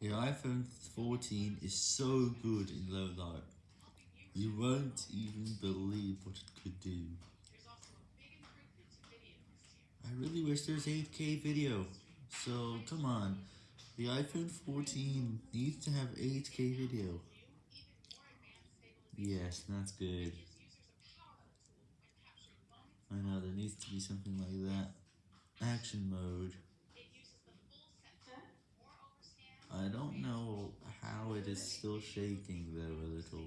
The iPhone 14 is so good in low light. You won't even believe what it could do. I really wish there's 8K video. So, come on. The iPhone 14 needs to have 8K video. Yes, that's good. I know, there needs to be something like that. Action mode. I don't know it is still shaking though a little.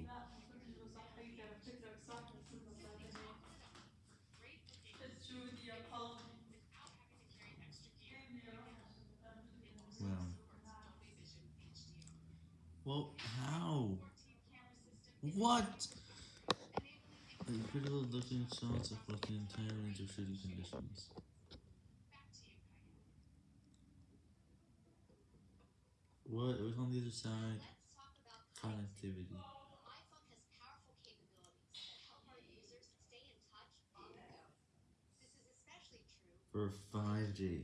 Well. Well, how? What? A critical looking shots across the entire range of shooting conditions. What? It was on the other side. Connectivity. For 5G.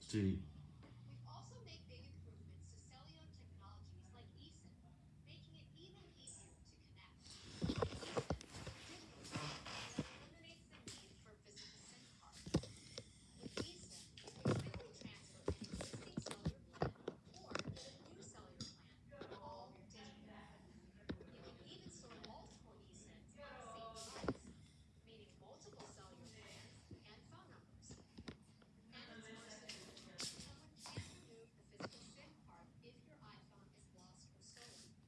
Street.